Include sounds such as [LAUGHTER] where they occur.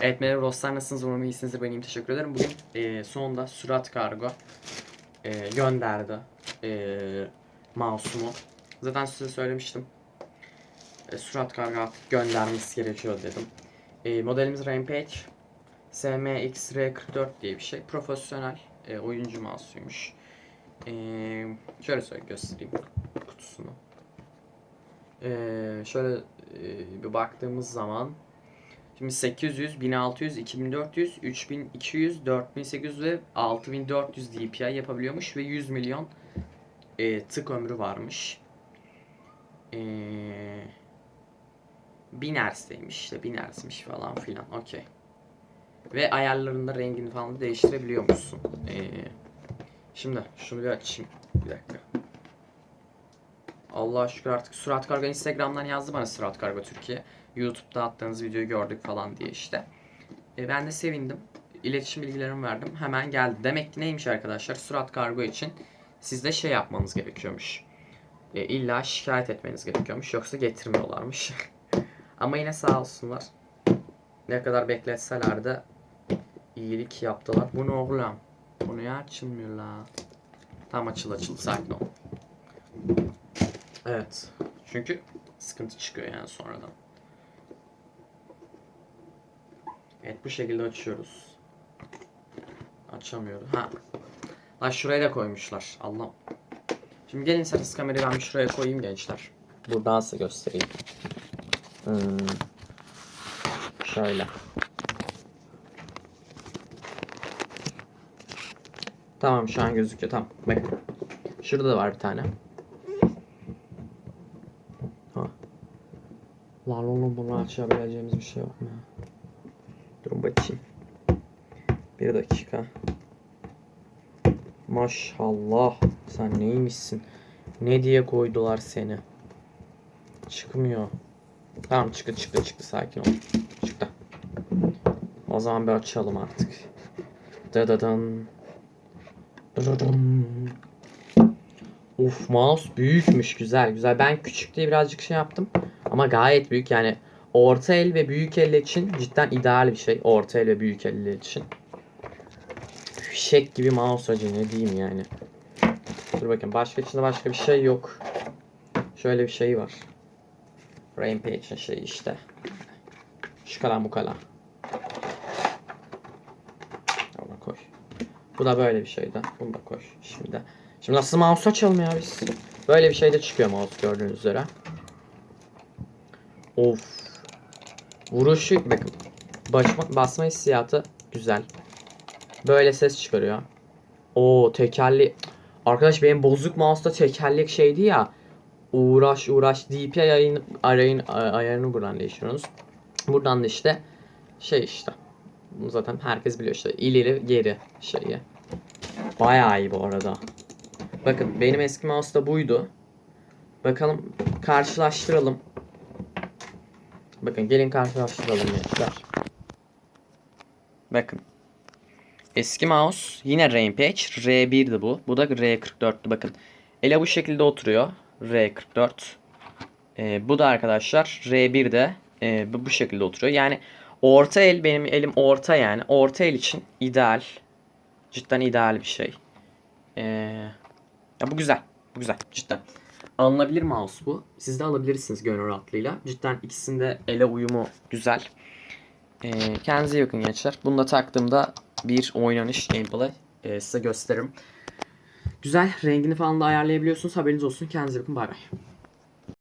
Evet merhaba dostlar nasılsınız umarım iyisinizdir ben teşekkür ederim. Bugün e, sonunda Surat Kargo e, gönderdi e, mouse'umu. Zaten size söylemiştim. E, Surat Kargo artık göndermesi gerekiyor dedim. E, modelimiz Rampage SMX-R44 diye bir şey. Profesyonel e, oyuncu mouse'uymuş. E, şöyle söyle göstereyim kutusunu. E, şöyle e, bir baktığımız zaman Şimdi 800, 1600, 2400, 3200, 4800 ve 6400 DPI yapabiliyormuş ve 100 milyon e, tık ömrü varmış. E, 1000 Hz'deymiş işte 1000 Hz'miş falan filan okey. Ve ayarlarında rengini falan da değiştirebiliyormuşsun. E, şimdi şunu bir açayım. Bir dakika. Allah'a şükür artık Surat Kargo Instagram'dan yazdı bana Surat Kargo Türkiye. YouTube'da attığınız videoyu gördük falan diye işte. E, ben de sevindim. İletişim bilgilerimi verdim. Hemen geldi. Demek ki neymiş arkadaşlar? Surat Kargo için sizde şey yapmanız gerekiyormuş. E, illa şikayet etmeniz gerekiyormuş. Yoksa getirmiyorlarmış. [LAUGHS] Ama yine sağ olsunlar. Ne kadar bekletseler de iyilik yaptılar. Bu ne oğlum? Bu niye açılmıyor la? Tam açıl açıl sakin ol. Evet. Çünkü sıkıntı çıkıyor yani sonradan. Evet bu şekilde açıyoruz. Açamıyoruz. Ha. Lan şuraya da koymuşlar. Allah. Şimdi gelin siz kamerayı ben şuraya koyayım gençler. Buradan size göstereyim. Hmm. Şöyle. Tamam şu an gözüküyor. Tamam. Bakın. Şurada da var bir tane. Lan oğlum bunu açabileceğimiz bir şey yok mu? Durun bakayım. Bir dakika. Maşallah. Sen neymişsin? Ne diye koydular seni? Çıkmıyor. Tamam çıktı çıktı çıktı sakin ol. Çıktı. O zaman bir açalım artık. Dadadan. Dadadan. Uf mouse büyükmüş güzel güzel. Ben küçük diye birazcık şey yaptım. Ama gayet büyük yani orta el ve büyük el için cidden ideal bir şey. Orta el ve büyük eller için. Fişek gibi mouse acı ne diyeyim yani. Dur bakın başka içinde başka bir şey yok. Şöyle bir şey var. Rampage'in şeyi işte. Şu kadar bu kadar. Ona koy. Bu da böyle bir şeydi. Bunu da koy şimdi. Şimdi nasıl mouse açalım ya biz? Böyle bir şey de çıkıyor mouse gördüğünüz üzere. Of. Vuruşu bakın. Basma, basma hissiyatı güzel. Böyle ses çıkarıyor. O tekerli. Arkadaş benim bozuk mouse'da tekerlek şeydi ya. Uğraş uğraş DPI ayarını, arayın, ayarını buradan değiştiriyorsunuz. Buradan da işte şey işte. Zaten herkes biliyor işte. ileri geri şeyi. Bayağı iyi bu arada. Bakın benim eski mouse'da buydu. Bakalım karşılaştıralım. Bakın gelin karşılaştıralım gençler. Bakın. Eski mouse yine Rampage. R1'di bu. Bu da R44'tü. Bakın. Ele bu şekilde oturuyor. R44. Ee, bu da arkadaşlar R1'de e, bu, şekilde oturuyor. Yani orta el benim elim orta yani. Orta el için ideal. Cidden ideal bir şey. Ee, ya bu güzel. Bu güzel. Cidden. Alınabilir mouse bu. Siz de alabilirsiniz gönül rahatlığıyla. Cidden ikisinde ele uyumu güzel. Ee, kendinize iyi bakın gençler. Bunu da taktığımda bir oynanış gameplay e, size gösteririm. Güzel. Rengini falan da ayarlayabiliyorsunuz. Haberiniz olsun. Kendinize bakın. Bay bay.